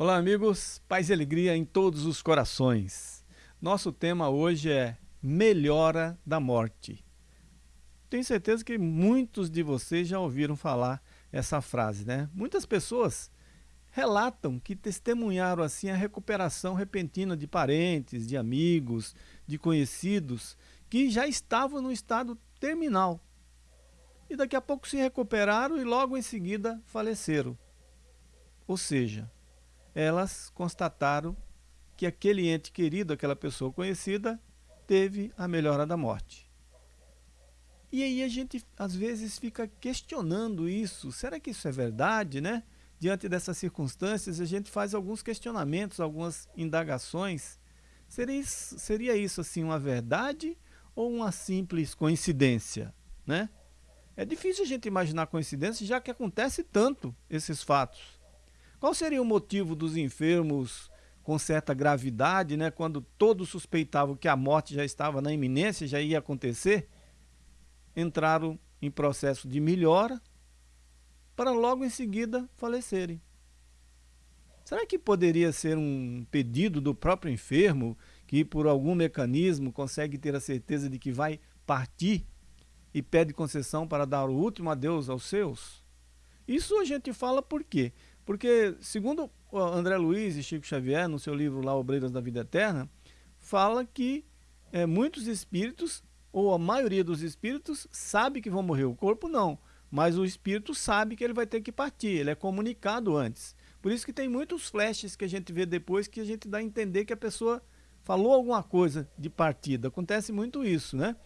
Olá, amigos. Paz e alegria em todos os corações. Nosso tema hoje é Melhora da Morte. Tenho certeza que muitos de vocês já ouviram falar essa frase, né? Muitas pessoas relatam que testemunharam assim a recuperação repentina de parentes, de amigos, de conhecidos que já estavam no estado terminal. E daqui a pouco se recuperaram e logo em seguida faleceram. Ou seja, elas constataram que aquele ente querido, aquela pessoa conhecida, teve a melhora da morte. E aí a gente às vezes fica questionando isso. Será que isso é verdade, né? Diante dessas circunstâncias, a gente faz alguns questionamentos, algumas indagações. Seria isso, seria isso assim uma verdade ou uma simples coincidência, né? É difícil a gente imaginar coincidência, já que acontece tanto esses fatos. Qual seria o motivo dos enfermos com certa gravidade, né, quando todos suspeitavam que a morte já estava na iminência, já ia acontecer, entraram em processo de melhora para logo em seguida falecerem? Será que poderia ser um pedido do próprio enfermo que por algum mecanismo consegue ter a certeza de que vai partir e pede concessão para dar o último adeus aos seus? Isso a gente fala por quê? Porque, segundo André Luiz e Chico Xavier, no seu livro lá, Obreiras da Vida Eterna, fala que é, muitos espíritos, ou a maioria dos espíritos, sabe que vão morrer. O corpo não, mas o espírito sabe que ele vai ter que partir, ele é comunicado antes. Por isso que tem muitos flashes que a gente vê depois que a gente dá a entender que a pessoa falou alguma coisa de partida. Acontece muito isso, né?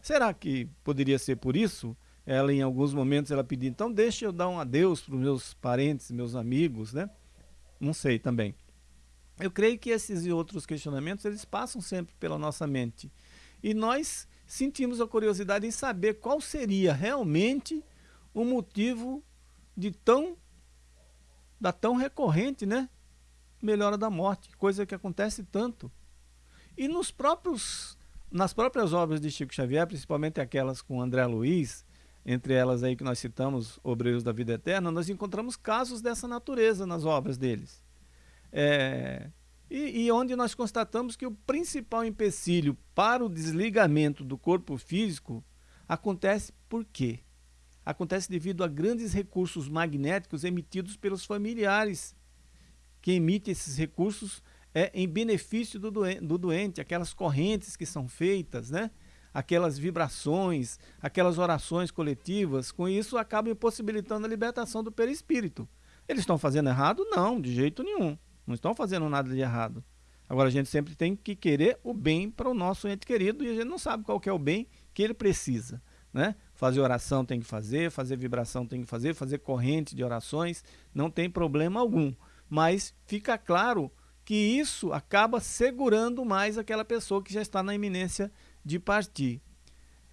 Será que poderia ser por isso? Ela em alguns momentos ela pediu, então deixa eu dar um adeus para os meus parentes, meus amigos, né? Não sei também. Eu creio que esses e outros questionamentos, eles passam sempre pela nossa mente. E nós sentimos a curiosidade em saber qual seria realmente o motivo de tão, da tão recorrente, né? Melhora da morte, coisa que acontece tanto. E nos próprios, nas próprias obras de Chico Xavier, principalmente aquelas com André Luiz, entre elas aí que nós citamos, Obreiros da Vida Eterna, nós encontramos casos dessa natureza nas obras deles. É, e, e, onde nós constatamos que o principal empecilho para o desligamento do corpo físico acontece por quê? Acontece devido a grandes recursos magnéticos emitidos pelos familiares, que emitem esses recursos é, em benefício do doente, do doente, aquelas correntes que são feitas, né? Aquelas vibrações, aquelas orações coletivas, com isso acaba impossibilitando a libertação do perispírito. Eles estão fazendo errado? Não, de jeito nenhum. Não estão fazendo nada de errado. Agora a gente sempre tem que querer o bem para o nosso ente querido e a gente não sabe qual é o bem que ele precisa. Né? Fazer oração tem que fazer, fazer vibração tem que fazer, fazer corrente de orações, não tem problema algum. Mas fica claro que isso acaba segurando mais aquela pessoa que já está na iminência de partir.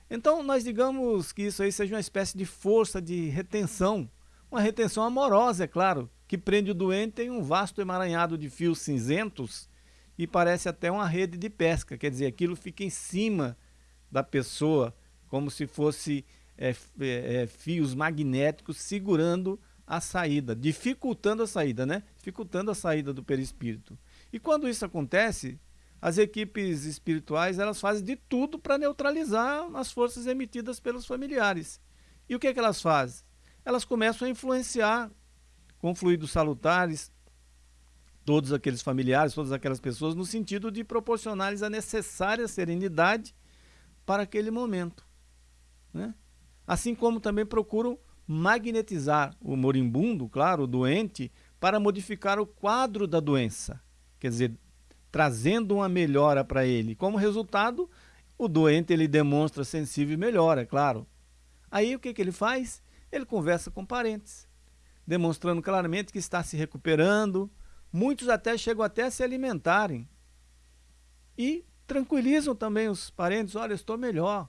Então, nós digamos que isso aí seja uma espécie de força de retenção, uma retenção amorosa, é claro, que prende o doente em um vasto emaranhado de fios cinzentos e parece até uma rede de pesca, quer dizer, aquilo fica em cima da pessoa, como se fosse é, é, é, fios magnéticos segurando a saída, dificultando a saída, né? Dificultando a saída do perispírito. E quando isso acontece, as equipes espirituais elas fazem de tudo para neutralizar as forças emitidas pelos familiares. E o que, é que elas fazem? Elas começam a influenciar com fluidos salutares todos aqueles familiares, todas aquelas pessoas, no sentido de proporcionar-lhes a necessária serenidade para aquele momento. Né? Assim como também procuram magnetizar o moribundo, claro, o doente, para modificar o quadro da doença. Quer dizer, trazendo uma melhora para ele. Como resultado, o doente ele demonstra sensível melhora, é claro. Aí o que, que ele faz? Ele conversa com parentes, demonstrando claramente que está se recuperando. Muitos até chegam até a se alimentarem. E tranquilizam também os parentes, olha, estou melhor.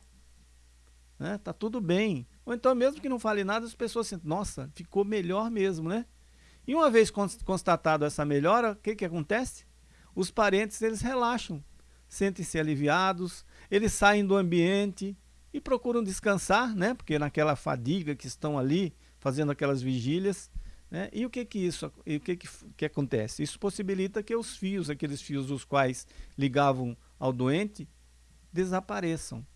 Né? Tá tudo bem. Ou então, mesmo que não fale nada, as pessoas sentem, nossa, ficou melhor mesmo, né? E uma vez constatado essa melhora, o que, que acontece? Os parentes eles relaxam, sentem-se aliviados, eles saem do ambiente e procuram descansar, né? Porque naquela fadiga que estão ali fazendo aquelas vigílias, Né? E o que que isso, e o que, que que acontece? Isso possibilita que os fios, aqueles fios os quais ligavam ao doente, desapareçam.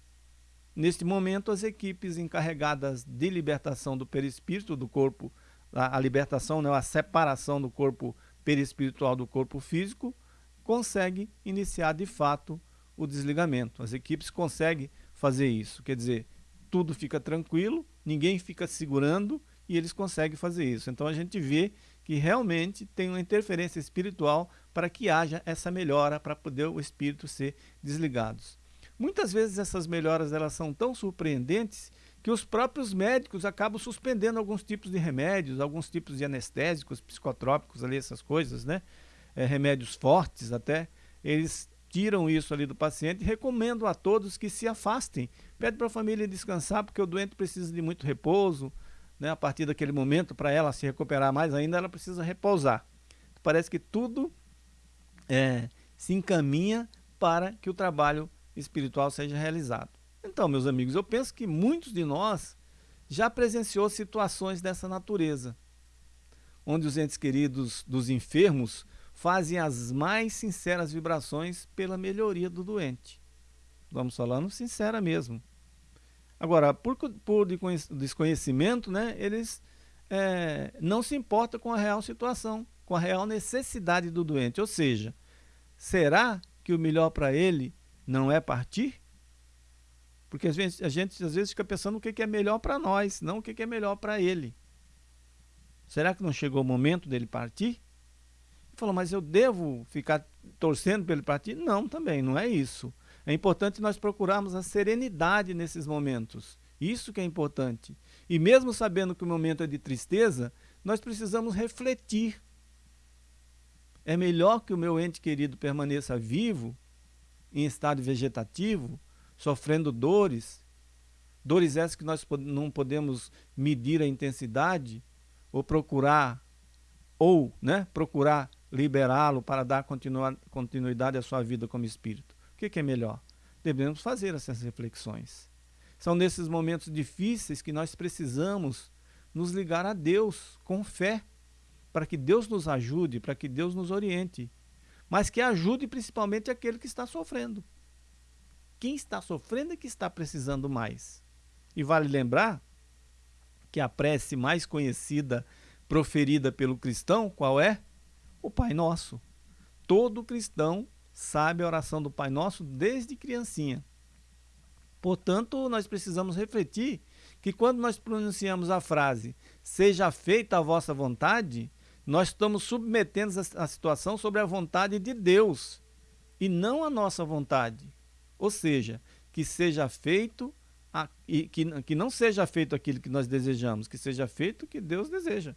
Neste momento, as equipes encarregadas de libertação do perispírito do corpo, a, a libertação, né, a separação do corpo perispiritual do corpo físico, consegue iniciar de fato o desligamento. As equipes conseguem fazer isso, quer dizer, tudo fica tranquilo, ninguém fica segurando e eles conseguem fazer isso. Então a gente vê que realmente tem uma interferência espiritual para que haja essa melhora para poder o espírito ser desligados. Muitas vezes essas melhoras elas são tão surpreendentes que os próprios médicos acabam suspendendo alguns tipos de remédios, alguns tipos de anestésicos, psicotrópicos ali, essas coisas, né? É, remédios fortes até, eles tiram isso ali do paciente e recomendam a todos que se afastem. Pede para a família descansar porque o doente precisa de muito repouso, né? A partir daquele momento, para ela se recuperar mais ainda, ela precisa repousar. Parece que tudo é, se encaminha para que o trabalho espiritual seja realizado. Então, meus amigos, eu penso que muitos de nós já presenciou situações dessa natureza, onde os entes queridos dos enfermos fazem as mais sinceras vibrações pela melhoria do doente. Vamos falando sincera mesmo. Agora, por, por desconhecimento, né, eles é, não se importam com a real situação, com a real necessidade do doente. Ou seja, será que o melhor para ele não é partir? Porque a gente, a gente às vezes fica pensando o que, é melhor para nós, não o que, é melhor para ele. Será que não chegou o momento dele partir? Falou, mas eu devo ficar torcendo para ele partir? Não, também, não é isso. É importante nós procurarmos a serenidade nesses momentos. Isso que é importante. E mesmo sabendo que o momento é de tristeza, nós precisamos refletir. É melhor que o meu ente querido permaneça vivo em estado vegetativo, sofrendo dores, dores essas que nós não podemos medir a intensidade, ou procurar, ou né, procurar liberá-lo para dar continuidade à sua vida como espírito. O que, é melhor? Devemos fazer essas reflexões. São nesses momentos difíceis que nós precisamos nos ligar a Deus com fé, para que Deus nos ajude, para que Deus nos oriente mas que ajude principalmente aquele que está sofrendo. Quem está sofrendo é que está precisando mais. E vale lembrar que a prece mais conhecida proferida pelo cristão, qual é? O Pai Nosso. Todo cristão sabe a oração do Pai Nosso desde criancinha. Portanto, nós precisamos refletir que quando nós pronunciamos a frase seja feita a vossa vontade, nós estamos submetendo a, situação sobre a vontade de Deus e não a nossa vontade. Ou seja, que seja feito a, e que, que não seja feito aquilo que nós desejamos, que seja feito o que Deus deseja.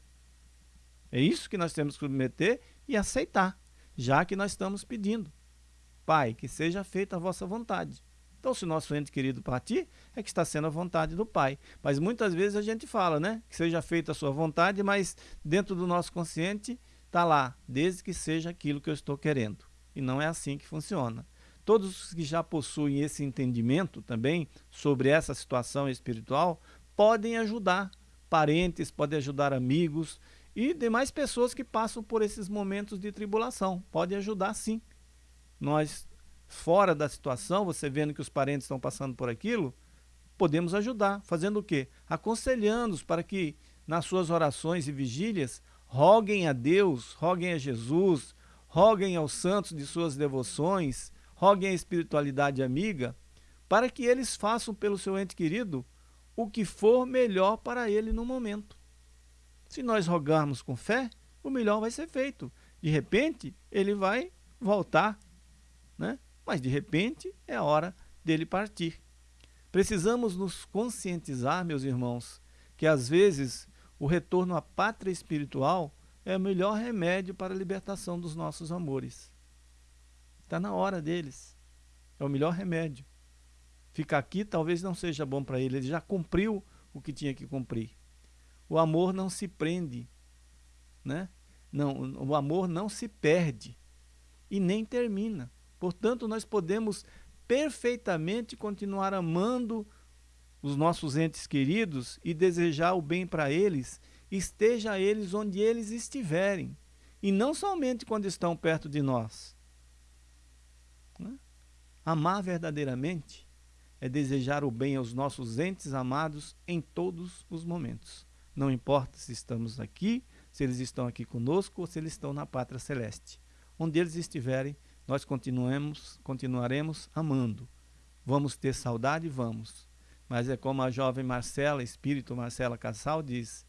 É isso que nós temos que submeter e aceitar, já que nós estamos pedindo. Pai, que seja feita a vossa vontade. Então, se o nosso ente querido partir, é que está sendo a vontade do Pai. Mas muitas vezes a gente fala, né? Que seja feita a sua vontade, mas dentro do nosso consciente está lá, desde que seja aquilo que eu estou querendo. E não é assim que funciona. Todos que já possuem esse entendimento também sobre essa situação espiritual podem ajudar parentes, podem ajudar amigos e demais pessoas que passam por esses momentos de tribulação. Podem ajudar sim. Nós fora da situação, você vendo que os parentes estão passando por aquilo, podemos ajudar. Fazendo o quê? Aconselhando-os para que, nas suas orações e vigílias, roguem a Deus, roguem a Jesus, roguem aos santos de suas devoções, roguem a espiritualidade amiga, para que eles façam pelo seu ente querido o que for melhor para ele no momento. Se nós rogarmos com fé, o melhor vai ser feito. De repente, ele vai voltar, né? mas de repente é a hora dele partir. Precisamos nos conscientizar, meus irmãos, que às vezes o retorno à pátria espiritual é o melhor remédio para a libertação dos nossos amores. Está na hora deles. É o melhor remédio. Ficar aqui talvez não seja bom para ele, ele já cumpriu o que tinha que cumprir. O amor não se prende, né? Não, o amor não se perde e nem termina. Portanto, nós podemos perfeitamente continuar amando os nossos entes queridos e desejar o bem para eles, esteja eles onde eles estiverem, e não somente quando estão perto de nós. Né? Amar verdadeiramente é desejar o bem aos nossos entes amados em todos os momentos. Não importa se estamos aqui, se eles estão aqui conosco ou se eles estão na pátria celeste. Onde eles estiverem, nós continuemos, continuaremos amando. Vamos ter saudade? Vamos. Mas é como a jovem Marcela, espírito Marcela Cassal, diz: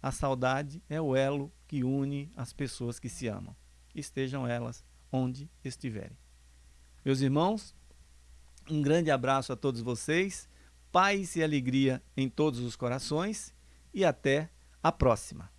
a saudade é o elo que une as pessoas que se amam, estejam elas onde estiverem. Meus irmãos, um grande abraço a todos vocês, paz e alegria em todos os corações e até a próxima.